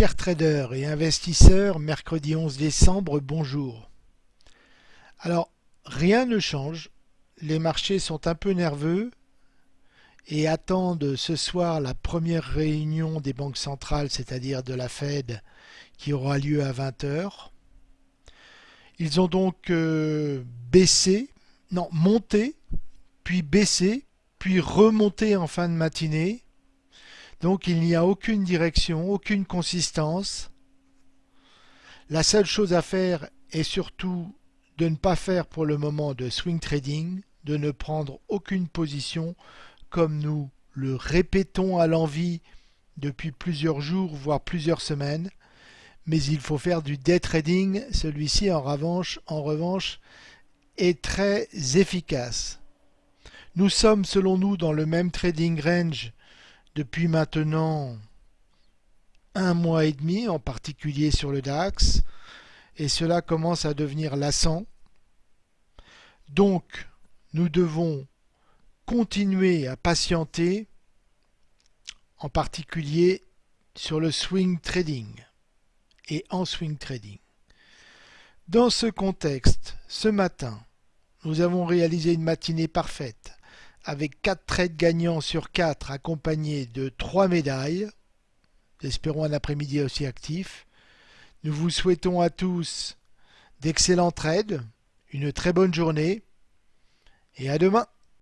Chers traders et investisseurs, mercredi 11 décembre, bonjour. Alors, rien ne change. Les marchés sont un peu nerveux et attendent ce soir la première réunion des banques centrales, c'est-à-dire de la Fed, qui aura lieu à 20h. Ils ont donc euh, baissé, non, monté, puis baissé, puis remonté en fin de matinée donc il n'y a aucune direction, aucune consistance. La seule chose à faire est surtout de ne pas faire pour le moment de swing trading, de ne prendre aucune position comme nous le répétons à l'envie depuis plusieurs jours voire plusieurs semaines. Mais il faut faire du day trading, celui-ci en revanche, en revanche est très efficace. Nous sommes selon nous dans le même trading range depuis maintenant un mois et demi, en particulier sur le DAX, et cela commence à devenir lassant. Donc, nous devons continuer à patienter, en particulier sur le swing trading et en swing trading. Dans ce contexte, ce matin, nous avons réalisé une matinée parfaite avec 4 trades gagnants sur 4 accompagnés de 3 médailles. Espérons un après-midi aussi actif. Nous vous souhaitons à tous d'excellents trades, une très bonne journée et à demain.